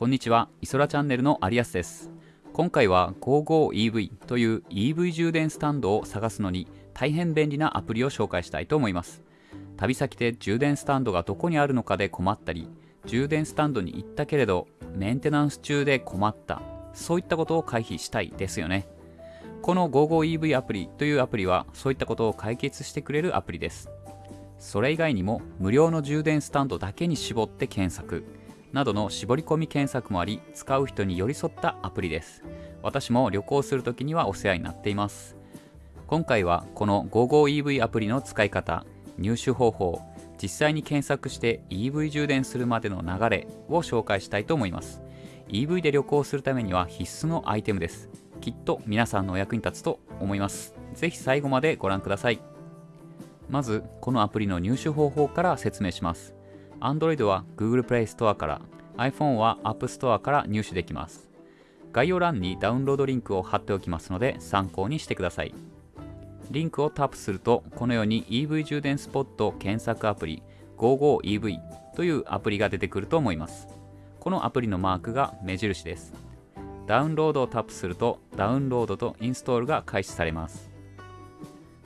こんにちは、イソラチャンネルのアリアスです。今回は GoGoEV という EV 充電スタンドを探すのに大変便利なアプリを紹介したいと思います。旅先で充電スタンドがどこにあるのかで困ったり、充電スタンドに行ったけれどメンテナンス中で困った、そういったことを回避したいですよね。この GoGoEV アプリというアプリはそういったことを解決してくれるアプリです。それ以外にも無料の充電スタンドだけに絞って検索、などの絞り込み検索もあり使う人に寄り添ったアプリです。私も旅行するときにはお世話になっています。今回はこの GoGoEV アプリの使い方入手方法実際に検索して EV 充電するまでの流れを紹介したいと思います。EV で旅行するためには必須のアイテムです。きっと皆さんのお役に立つと思います。ぜひ最後までご覧ください。まずこのアプリの入手方法から説明します。Android は Google Play Store から iPhone は App Store から入手できます。概要欄にダウンロードリンクを貼っておきますので参考にしてください。リンクをタップするとこのように EV 充電スポット検索アプリ GoGoEV というアプリが出てくると思います。このアプリのマークが目印です。ダウンロードをタップするとダウンロードとインストールが開始されます。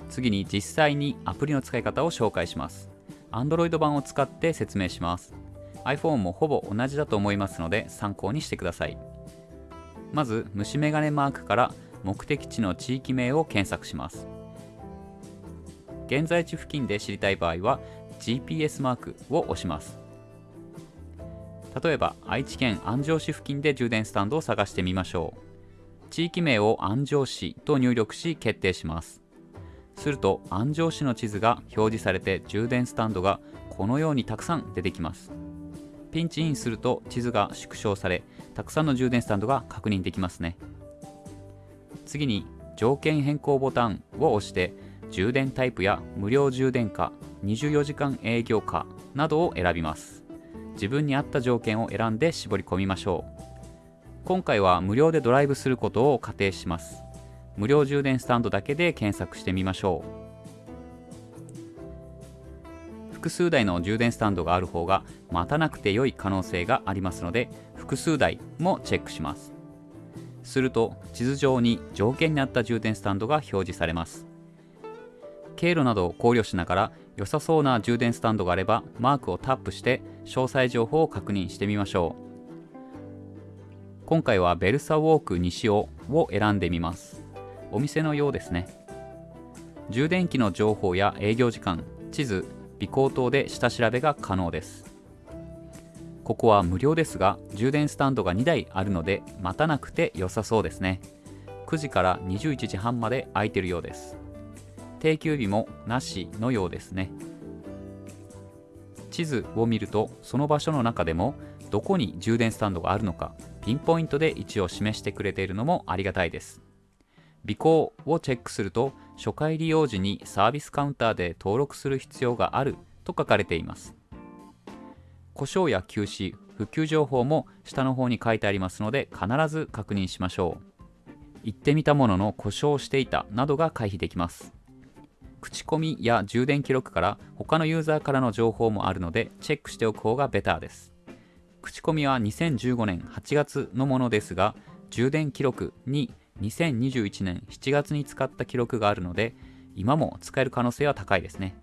次に実際にアプリの使い方を紹介します。Android 版を使って説明します。iPhone もほぼ同じだと思いますので参考にしてください。まず虫眼鏡マークから目的地の地域名を検索します。現在地付近で知りたい場合は GPS マークを押します。例えば愛知県安城市付近で充電スタンドを探してみましょう。地域名を安城市と入力し決定します。すると安城市の地図が表示されて充電スタンドがこのようにたくさん出てきます。ピンチインすると地図が縮小されたくさんの充電スタンドが確認できますね。次に条件変更ボタンを押して充電タイプや無料充電か24時間営業かなどを選びます。自分に合った条件を選んで絞り込みましょう。今回は無料でドライブすることを仮定します。無料充電スタンドだけで検索してみましょう。複数台の充電スタンドがある方が待たなくて良い可能性がありますので複数台もチェックします。すると地図上に条件に合った充電スタンドが表示されます。経路などを考慮しながら良さそうな充電スタンドがあればマークをタップして詳細情報を確認してみましょう。今回はベルサウォーク西尾を選んでみます。お店のようですね。充電器の情報や営業時間地図尾行等で下調べが可能です。ここは無料ですが充電スタンドが2台あるので待たなくて良さそうですね。9時から21時半まで空いてるようです。定休日もなしのようですね。地図を見るとその場所の中でもどこに充電スタンドがあるのかピンポイントで位置を示してくれているのもありがたいです。尾行をチェックすると初回利用時にサービスカウンターで登録する必要があると書かれています。故障や休止復旧情報も下の方に書いてありますので必ず確認しましょう。行ってみたものの故障していたなどが回避できます。口コミや充電記録から他のユーザーからの情報もあるのでチェックしておく方がベターです。口コミは2015年8月のものですが充電記録に2021年7月に使った記録があるので今も使える可能性は高いですね。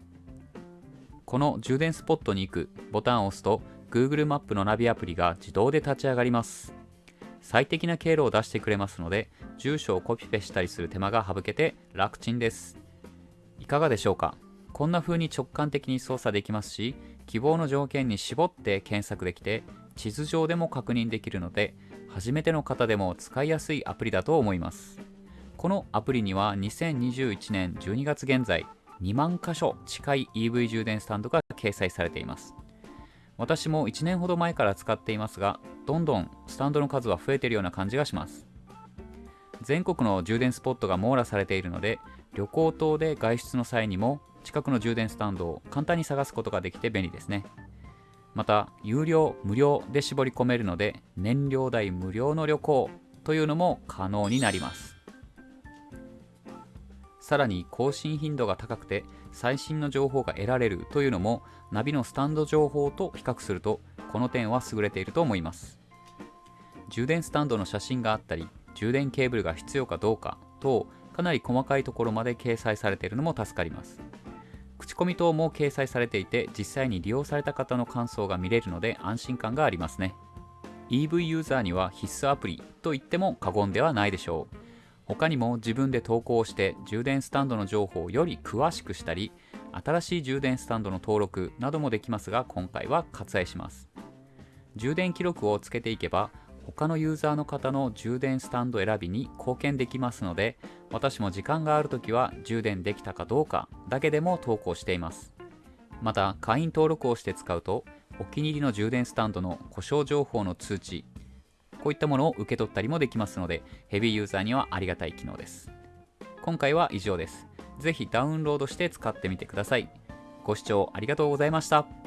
この充電スポットに行くボタンを押すと Google マップのナビアプリが自動で立ち上がります。最適な経路を出してくれますので住所をコピペしたりする手間が省けて楽ちんです。いかがでしょうか？こんな風に直感的に操作できますし希望の条件に絞って検索できて地図上でも確認できるので初めての方でも使いやすいアプリだと思います。このアプリには2021年12月現在2万箇所近い EV 充電スタンドが掲載されています。私も1年ほど前から使っていますがどんどんスタンドの数は増えているような感じがします。全国の充電スポットが網羅されているので旅行等で外出の際にも近くの充電スタンドを簡単に探すことができて便利ですね。また有料無料で絞り込めるので燃料代無料の旅行というのも可能になります。さらに更新頻度が高くて最新の情報が得られるというのもナビのスタンド情報と比較するとこの点は優れていると思います。充電スタンドの写真があったり充電ケーブルが必要かどうか等かなり細かいところまで掲載されているのも助かります。口コミ等も掲載されていて実際に利用された方の感想が見れるので安心感がありますね。EV ユーザーには必須アプリと言っても過言ではないでしょう。他にも自分で投稿して充電スタンドの情報をより詳しくしたり新しい充電スタンドの登録などもできますが今回は割愛します。充電記録をつけていけば他のユーザーの方の充電スタンド選びに貢献できますので私も時間がある時は充電できたかどうかだけでも投稿しています。また会員登録をして使うとお気に入りの充電スタンドの故障情報の通知こういったものを受け取ったりもできますのでヘビーユーザーにはありがたい機能です。今回は以上です。ぜひダウンロードして使ってみてください。ご視聴ありがとうございました。